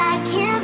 I can't